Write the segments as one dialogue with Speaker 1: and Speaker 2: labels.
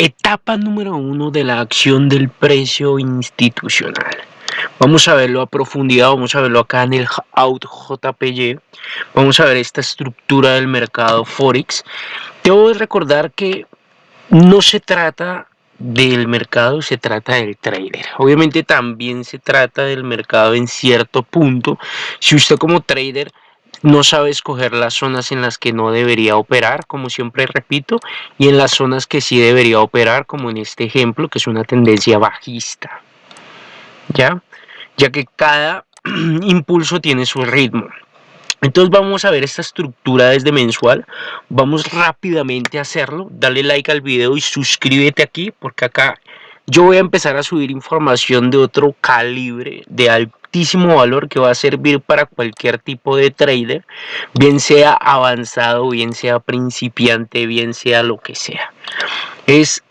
Speaker 1: Etapa número uno de la acción del precio institucional. Vamos a verlo a profundidad, vamos a verlo acá en el Out JPY. Vamos a ver esta estructura del mercado Forex. Debo recordar que no se trata del mercado, se trata del trader. Obviamente también se trata del mercado en cierto punto. Si usted como trader no sabe escoger las zonas en las que no debería operar, como siempre repito, y en las zonas que sí debería operar, como en este ejemplo, que es una tendencia bajista. ¿Ya? Ya que cada impulso tiene su ritmo. Entonces vamos a ver esta estructura desde mensual. Vamos rápidamente a hacerlo. Dale like al video y suscríbete aquí porque acá yo voy a empezar a subir información de otro calibre, de altísimo valor que va a servir para cualquier tipo de trader, bien sea avanzado, bien sea principiante, bien sea lo que sea. Es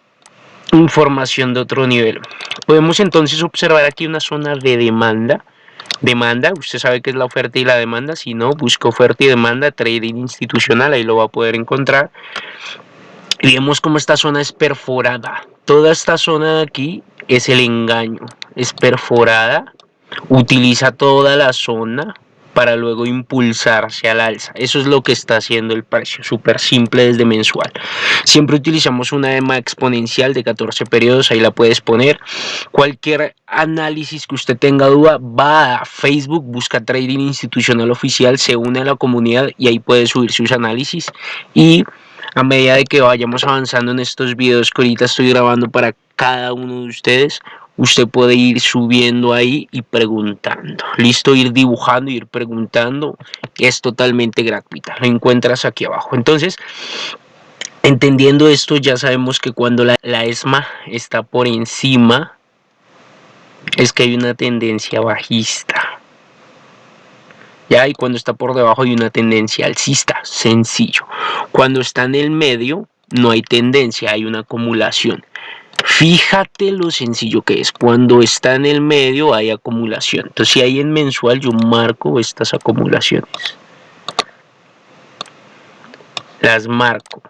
Speaker 1: información de otro nivel. Podemos entonces observar aquí una zona de demanda. Demanda, usted sabe que es la oferta y la demanda, si no, busca oferta y demanda, trading institucional, ahí lo va a poder encontrar. Y vemos cómo esta zona es perforada. Toda esta zona de aquí es el engaño, es perforada, utiliza toda la zona para luego impulsarse al alza. Eso es lo que está haciendo el precio, súper simple desde mensual. Siempre utilizamos una EMA exponencial de 14 periodos, ahí la puedes poner. Cualquier análisis que usted tenga duda, va a Facebook, busca Trading Institucional Oficial, se une a la comunidad y ahí puede subir sus análisis y a medida de que vayamos avanzando en estos videos que ahorita estoy grabando para cada uno de ustedes, usted puede ir subiendo ahí y preguntando. Listo, ir dibujando, ir preguntando. Es totalmente gratuita. Lo encuentras aquí abajo. Entonces, entendiendo esto, ya sabemos que cuando la, ESMA está por encima, es que hay una tendencia bajista. Ya, y cuando está por debajo hay una tendencia alcista, sencillo. Cuando está en el medio, no hay tendencia, hay una acumulación. Fíjate lo sencillo que es. Cuando está en el medio hay acumulación. Entonces si hay en mensual yo marco estas acumulaciones. Las marco.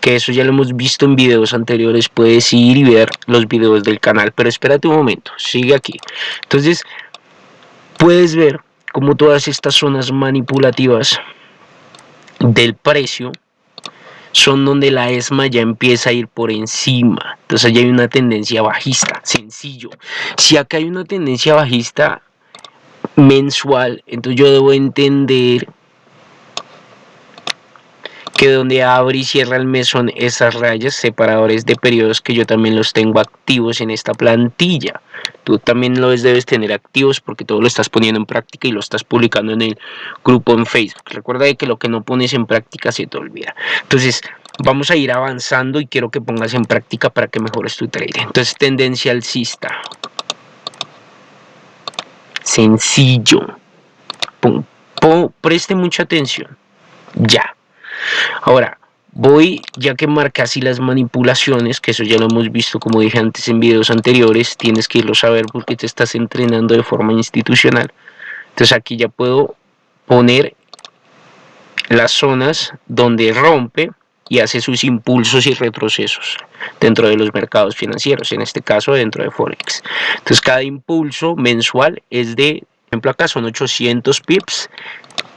Speaker 1: Que eso ya lo hemos visto en videos anteriores. Puedes ir y ver los videos del canal. Pero espérate un momento. Sigue aquí. Entonces puedes ver como todas estas zonas manipulativas del precio son donde la ESMA ya empieza a ir por encima. Entonces ya hay una tendencia bajista, sencillo. Si acá hay una tendencia bajista mensual, entonces yo debo entender que donde abre y cierra el mes son esas rayas separadores de periodos que yo también los tengo activos en esta plantilla. Tú también los debes tener activos porque todo lo estás poniendo en práctica y lo estás publicando en el grupo en Facebook. Recuerda que lo que no pones en práctica se te olvida. Entonces, vamos a ir avanzando y quiero que pongas en práctica para que mejores tu trading. Entonces, tendencia alcista. Sencillo. preste mucha atención. Ya. Ahora, voy, ya que marca así las manipulaciones, que eso ya lo hemos visto como dije antes en videos anteriores, tienes que irlo a saber porque te estás entrenando de forma institucional. Entonces aquí ya puedo poner las zonas donde rompe y hace sus impulsos y retrocesos dentro de los mercados financieros, en este caso dentro de Forex. Entonces cada impulso mensual es de, por ejemplo acá son 800 pips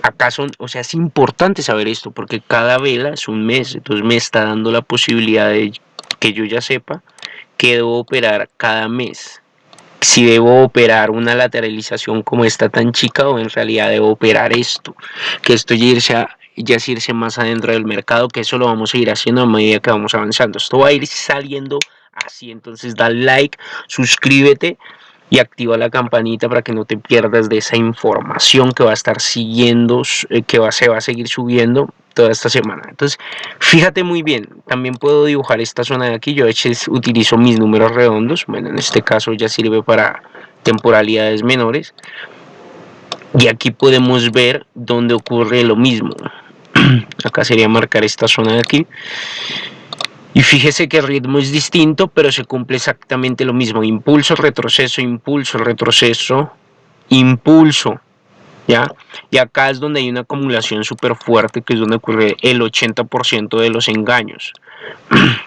Speaker 1: acá o sea, es importante saber esto porque cada vela es un mes, entonces me está dando la posibilidad de que yo ya sepa que debo operar cada mes. Si debo operar una lateralización como esta tan chica o en realidad debo operar esto, que esto ya irse, ya irse más adentro del mercado, que eso lo vamos a ir haciendo a medida que vamos avanzando. Esto va a ir saliendo así, entonces da like, suscríbete y activa la campanita para que no te pierdas de esa información que va a estar siguiendo, eh, que va, se va a seguir subiendo toda esta semana. Entonces, fíjate muy bien, también puedo dibujar esta zona de aquí, yo utilizo mis números redondos, bueno, en este caso ya sirve para temporalidades menores, y aquí podemos ver dónde ocurre lo mismo. Acá sería marcar esta zona de aquí. Y fíjese que el ritmo es distinto, pero se cumple exactamente lo mismo. Impulso, retroceso, impulso, retroceso, impulso. ¿Ya? Y acá es donde hay una acumulación súper fuerte, que es donde ocurre el 80% de los engaños.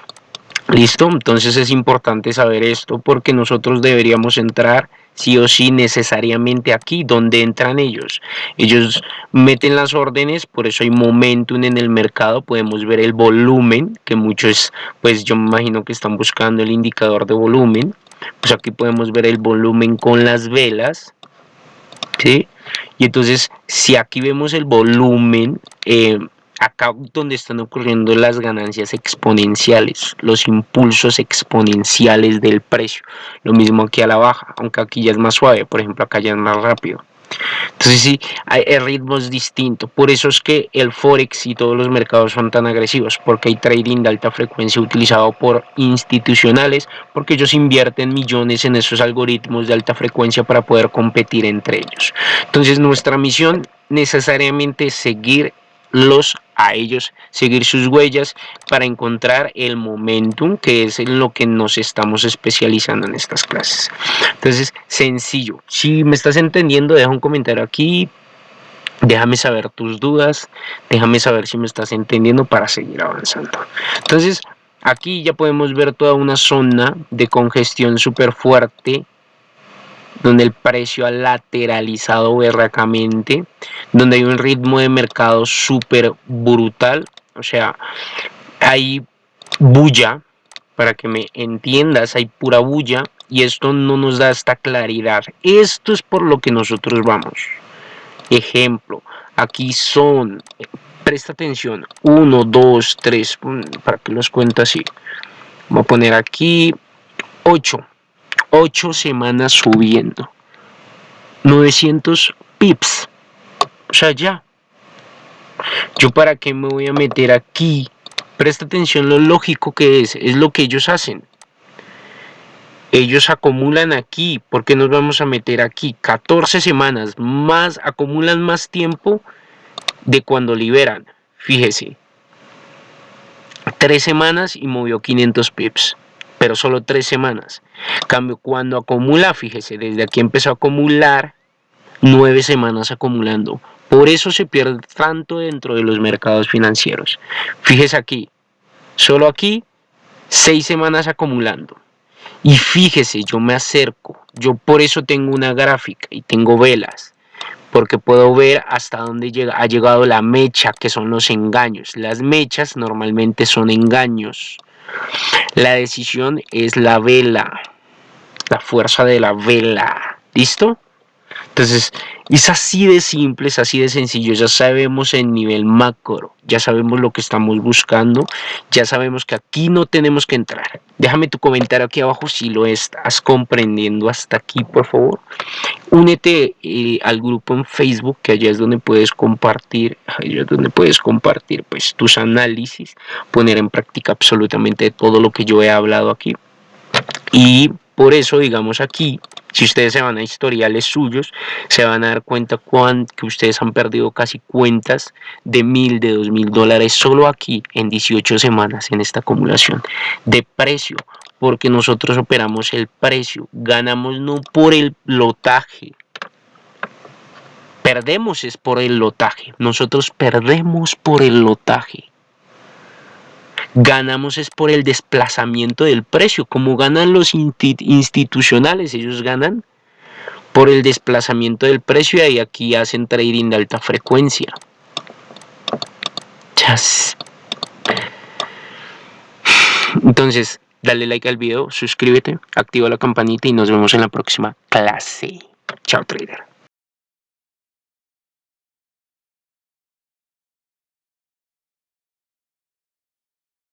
Speaker 1: ¿Listo? Entonces es importante saber esto porque nosotros deberíamos entrar sí o sí necesariamente aquí, donde entran ellos. Ellos meten las órdenes, por eso hay momentum en el mercado, podemos ver el volumen, que muchos, pues yo me imagino que están buscando el indicador de volumen. Pues aquí podemos ver el volumen con las velas, ¿sí? Y entonces, si aquí vemos el volumen, eh, acá donde están ocurriendo las ganancias exponenciales, los impulsos exponenciales del precio. Lo mismo aquí a la baja, aunque aquí ya es más suave, por ejemplo acá ya es más rápido. Entonces sí, hay, ritmos distintos. Por eso es que el Forex y todos los mercados son tan agresivos, porque hay trading de alta frecuencia utilizado por institucionales, porque ellos invierten millones en esos algoritmos de alta frecuencia para poder competir entre ellos. Entonces nuestra misión necesariamente es seguir los a ellos seguir sus huellas para encontrar el momentum que es en lo que nos estamos especializando en estas clases. Entonces sencillo. Si me estás entendiendo deja un comentario aquí. Déjame saber tus dudas. Déjame saber si me estás entendiendo para seguir avanzando. Entonces aquí ya podemos ver toda una zona de congestión súper fuerte donde el precio ha lateralizado berracamente, donde hay un ritmo de mercado súper brutal, o sea, hay bulla, para que me entiendas, hay pura bulla, y esto no nos da esta claridad. Esto es por lo que nosotros vamos. Ejemplo, aquí son, presta atención, 1, 2, 3, para que los cuento así. Voy a poner aquí 8 8 semanas subiendo. 900 pips. O sea, ya. Yo para qué me voy a meter aquí. Presta atención lo lógico que es. Es lo que ellos hacen. Ellos acumulan aquí. ¿Por qué nos vamos a meter aquí? 14 semanas. Más, acumulan más tiempo de cuando liberan. Fíjese. 3 semanas y movió 500 pips pero solo tres semanas. Cambio, cuando acumula, fíjese, desde aquí empezó a acumular nueve semanas acumulando. Por eso se pierde tanto dentro de los mercados financieros. Fíjese aquí, solo aquí, seis semanas acumulando. Y fíjese, yo me acerco, yo por eso tengo una gráfica y tengo velas, porque puedo ver hasta dónde llega, ha llegado la mecha, que son los engaños. Las mechas normalmente son engaños. La decisión es la vela, la fuerza de la vela. ¿Listo? Entonces, es así de simple, es así de sencillo. Ya sabemos el nivel macro, ya sabemos lo que estamos buscando, ya sabemos que aquí no tenemos que entrar. Déjame tu comentario aquí abajo si lo estás comprendiendo hasta aquí, por favor. Únete eh, al grupo en Facebook, que allá es donde puedes compartir, allá es donde puedes compartir pues, tus análisis, poner en práctica absolutamente todo lo que yo he hablado aquí. Y por eso, digamos aquí, si ustedes se van a historiales suyos, se van a dar cuenta que ustedes han perdido casi cuentas de mil, de dos mil dólares solo aquí en 18 semanas en esta acumulación de precio, porque nosotros operamos el precio, ganamos no por el lotaje, perdemos es por el lotaje, nosotros perdemos por el lotaje ganamos es por el desplazamiento del precio, como ganan los institucionales, ellos ganan por el desplazamiento del precio y aquí hacen trading de alta frecuencia. Entonces, dale like al video, suscríbete, activa la campanita y nos vemos en la próxima clase. Chao trader.